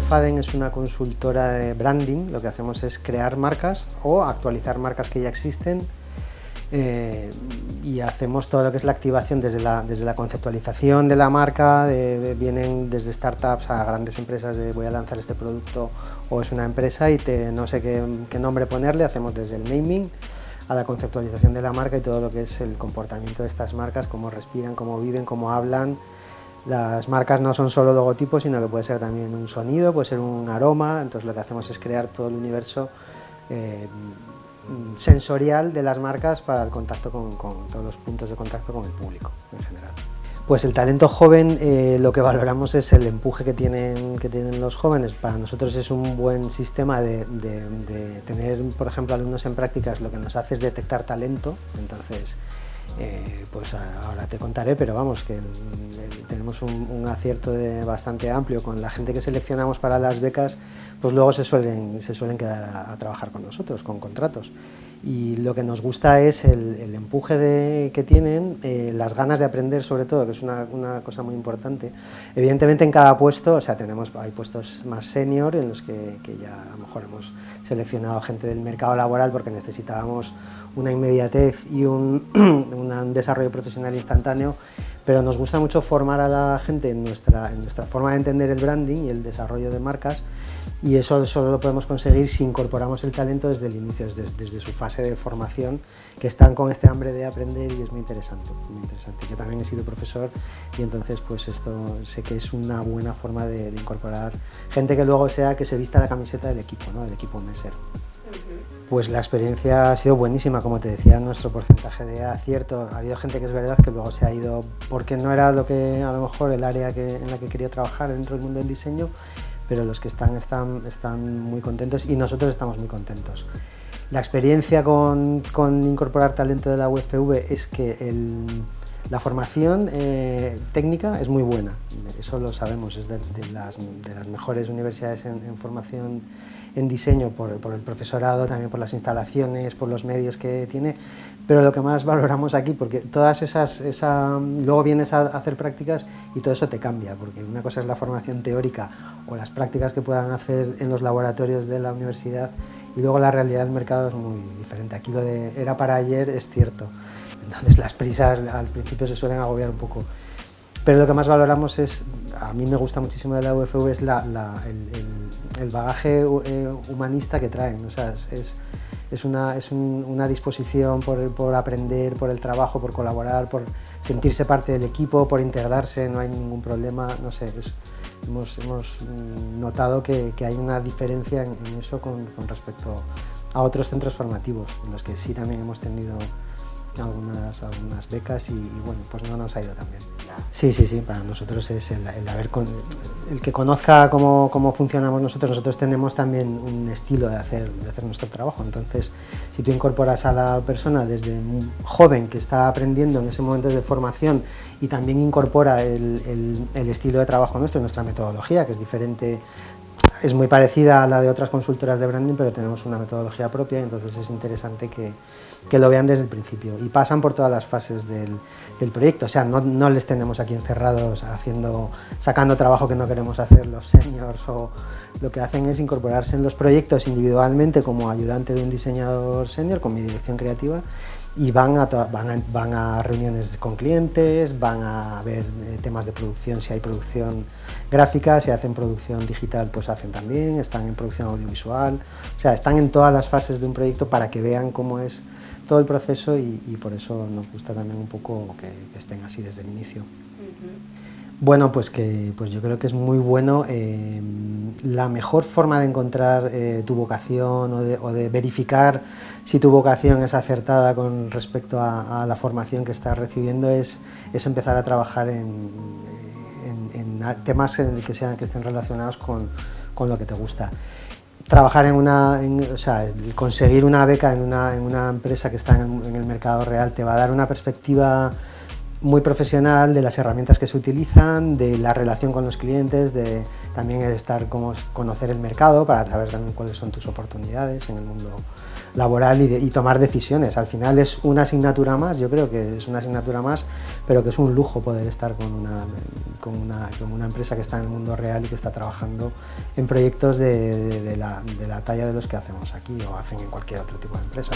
Faden es una consultora de branding, lo que hacemos es crear marcas o actualizar marcas que ya existen eh, y hacemos todo lo que es la activación desde la, desde la conceptualización de la marca, vienen desde startups a grandes empresas de voy a lanzar este producto o es una empresa y te, no sé qué, qué nombre ponerle, hacemos desde el naming a la conceptualización de la marca y todo lo que es el comportamiento de estas marcas, cómo respiran, cómo viven, cómo hablan, las marcas no son solo logotipos, sino que puede ser también un sonido, puede ser un aroma, entonces lo que hacemos es crear todo el universo eh, sensorial de las marcas para el contacto con, todos los puntos de contacto con el público en general. Pues el talento joven eh, lo que valoramos es el empuje que tienen, que tienen los jóvenes. Para nosotros es un buen sistema de, de tener, por ejemplo, alumnos en prácticas, lo que nos hace es detectar talento, entonces eh, pues ahora te contaré, pero vamos, que tenemos un, acierto de bastante amplio con la gente que seleccionamos para las becas, pues luego se suelen, se suelen quedar a, trabajar con nosotros, con contratos. Y lo que nos gusta es el, empuje de, que tienen, eh, las ganas de aprender sobre todo, que es una, una, cosa muy importante. Evidentemente en cada puesto, o sea, tenemos, hay puestos más senior en los que, que ya a lo mejor hemos seleccionado gente del mercado laboral porque necesitábamos una inmediatez y un, un desarrollo profesional instantáneo, pero nos gusta mucho formar a la gente en nuestra, en nuestra forma de entender el branding y el desarrollo de marcas y eso solo lo podemos conseguir si incorporamos el talento desde el inicio, desde, su fase de formación, que están con este hambre de aprender y es muy interesante, muy interesante. Yo también he sido profesor y entonces pues esto sé que es una buena forma de, incorporar gente que luego sea que se vista la camiseta del equipo, ¿no? del equipo Messer. Pues la experiencia ha sido buenísima, como te decía, nuestro porcentaje de acierto. Ha habido gente que es verdad que luego se ha ido porque no era lo que a lo mejor el área que, en la que quería trabajar dentro del mundo del diseño, pero los que están, están, están muy contentos y nosotros estamos muy contentos. La experiencia con, con incorporar talento de la UFV es que el, la formación eh, técnica es muy buena, eso lo sabemos, es de, las, mejores universidades en, formación en diseño por, el profesorado, también por las instalaciones, por los medios que tiene, pero lo que más valoramos aquí, porque todas esas, esa, luego vienes a hacer prácticas y todo eso te cambia, porque una cosa es la formación teórica o las prácticas que puedan hacer en los laboratorios de la universidad y luego la realidad del mercado es muy diferente. Aquí lo de era para ayer es cierto, entonces las prisas al principio se suelen agobiar un poco. Pero lo que más valoramos es, a mí me gusta muchísimo de la UFV, es la, la, el, el, el, bagaje eh, humanista que traen. O sea, es, es, una, es un, una disposición por, por, aprender, por el trabajo, por colaborar, por sentirse parte del equipo, por integrarse, no hay ningún problema, no sé. Es, hemos, hemos, notado que, que, hay una diferencia en, en eso con, con respecto a otros centros formativos, en los que sí también hemos tenido algunas, algunas becas y, y, bueno, pues no nos ha ido tan bien. Sí, sí, sí, para nosotros es el, el haber con, el que conozca cómo, cómo, funcionamos nosotros, nosotros tenemos también un estilo de hacer, de hacer nuestro trabajo, entonces si tú incorporas a la persona desde un joven que está aprendiendo en ese momento de formación y también incorpora el, el, el estilo de trabajo nuestro, nuestra metodología, que es diferente es muy parecida a la de otras consultoras de branding, pero tenemos una metodología propia, entonces es interesante que, que lo vean desde el principio. Y pasan por todas las fases del, del proyecto, o sea, no, no, les tenemos aquí encerrados haciendo, sacando trabajo que no queremos hacer los seniors o lo que hacen es incorporarse en los proyectos individualmente como ayudante de un diseñador senior con mi dirección creativa y van a, van a, van a reuniones con clientes, van a ver eh, temas de producción, si hay producción gráfica, si hacen producción digital pues hacen también, están en producción audiovisual, o sea, están en todas las fases de un proyecto para que vean cómo es todo el proceso y, y por eso nos gusta también un poco que, que estén así desde el inicio. Uh -huh. Bueno, pues que pues yo creo que es muy bueno. Eh, la mejor forma de encontrar eh, tu vocación o de, verificar si tu vocación es acertada con respecto a, la formación que estás recibiendo es, es empezar a trabajar en, en, temas que, sean, que estén relacionados con, con lo que te gusta. Trabajar en una, o sea, conseguir una beca en una, en una empresa que está en el, en el, mercado real te va a dar una perspectiva muy profesional de las herramientas que se utilizan, de la relación con los clientes, de también estar como conocer el mercado para saber también cuáles son tus oportunidades en el mundo laboral y, tomar decisiones. Al final es una asignatura más, yo creo que es una asignatura más, pero que es un lujo poder estar con una, con una, empresa que está en el mundo real y que está trabajando en proyectos de, de, de la talla de los que hacemos aquí o hacen en cualquier otro tipo de empresa.